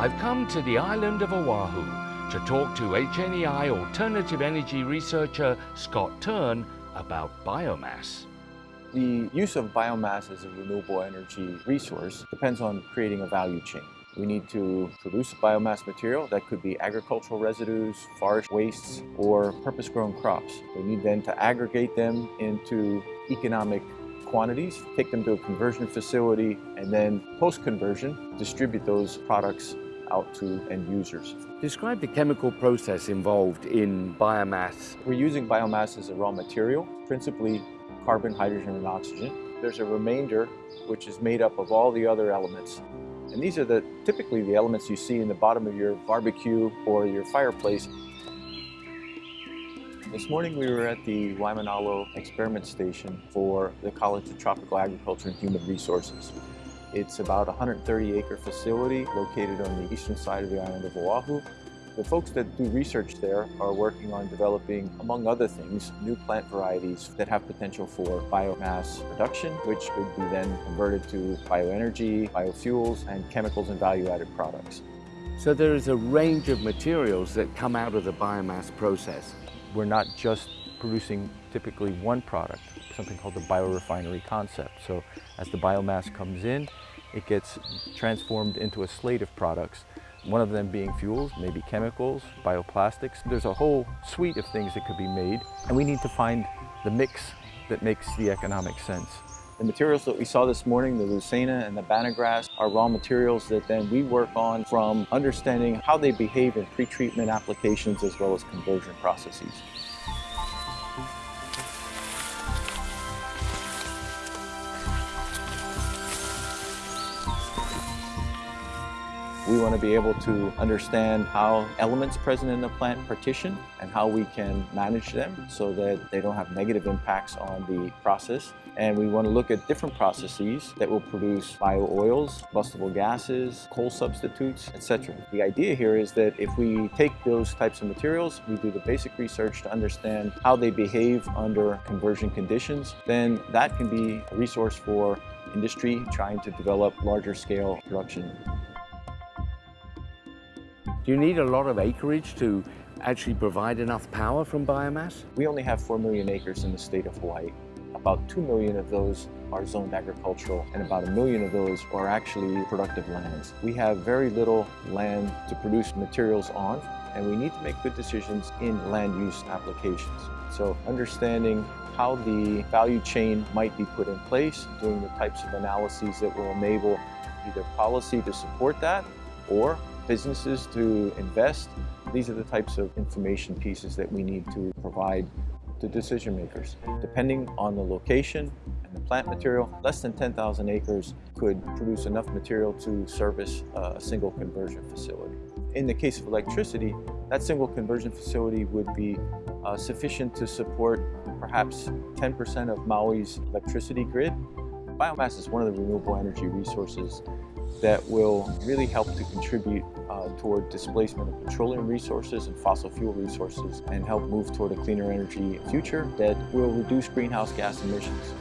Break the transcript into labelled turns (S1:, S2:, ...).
S1: I've come to the island of Oahu to talk to HNEI alternative energy researcher Scott Turn about biomass.
S2: The use of biomass as a renewable energy resource depends on creating a value chain. We need to produce biomass material that could be agricultural residues, forest wastes, or purpose-grown crops. We need then to aggregate them into economic quantities, take them to a conversion facility, and then post-conversion, distribute those products out to end users.
S1: Describe the chemical process involved in biomass.
S2: We're using biomass as a raw material, principally carbon, hydrogen, and oxygen. There's a remainder which is made up of all the other elements. And these are the typically the elements you see in the bottom of your barbecue or your fireplace. This morning we were at the Waimanalo Experiment Station for the College of Tropical Agriculture and Human Resources. It's about a 130 acre facility located on the eastern side of the island of Oahu. The folks that do research there are working on developing, among other things, new plant varieties that have potential for biomass production, which could be then converted to bioenergy, biofuels, and chemicals and value-added products.
S1: So there is a range of materials that come out of the biomass process.
S2: We're not just producing typically one product, something called the biorefinery concept. So as the biomass comes in, it gets transformed into a slate of products, one of them being fuels, maybe chemicals, bioplastics. There's a whole suite of things that could be made, and we need to find the mix that makes the economic sense. The materials that we saw this morning, the leucaena and the banagrass, are raw materials that then we work on from understanding how they behave in pretreatment applications as well as conversion processes. We want to be able to understand how elements present in the plant partition and how we can manage them so that they don't have negative impacts on the process. And we want to look at different processes that will produce bio-oils, combustible gases, coal substitutes, etc. The idea here is that if we take those types of materials, we do the basic research to understand how they behave under conversion conditions, then that can be a resource for industry trying to develop larger scale production.
S1: Do you need a lot of acreage to actually provide enough power from biomass?
S2: We only have 4 million acres in the state of Hawaii. About 2 million of those are zoned agricultural and about a million of those are actually productive lands. We have very little land to produce materials on and we need to make good decisions in land use applications. So understanding how the value chain might be put in place, doing the types of analyses that will enable either policy to support that or businesses to invest. These are the types of information pieces that we need to provide to decision makers. Depending on the location and the plant material, less than 10,000 acres could produce enough material to service a single conversion facility. In the case of electricity, that single conversion facility would be uh, sufficient to support perhaps 10% of Maui's electricity grid. Biomass is one of the renewable energy resources that will really help to contribute uh, toward displacement of petroleum resources and fossil fuel resources and help move toward a cleaner energy future that will reduce greenhouse gas emissions.